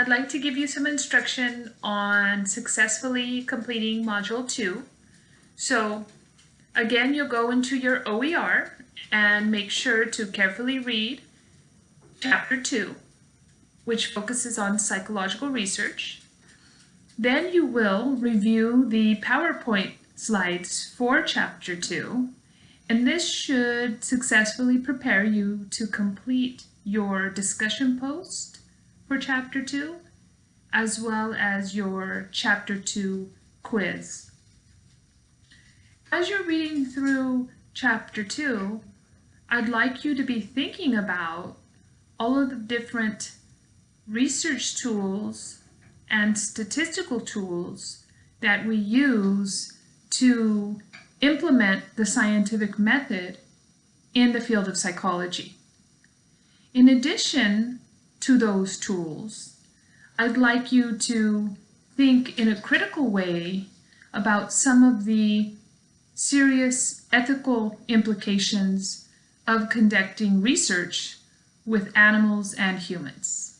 I'd like to give you some instruction on successfully completing Module 2. So again, you'll go into your OER and make sure to carefully read Chapter 2, which focuses on psychological research. Then you will review the PowerPoint slides for Chapter 2, and this should successfully prepare you to complete your discussion post for Chapter 2, as well as your Chapter 2 quiz. As you're reading through Chapter 2, I'd like you to be thinking about all of the different research tools and statistical tools that we use to implement the scientific method in the field of psychology. In addition, to those tools. I'd like you to think in a critical way about some of the serious ethical implications of conducting research with animals and humans.